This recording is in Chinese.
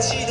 气的。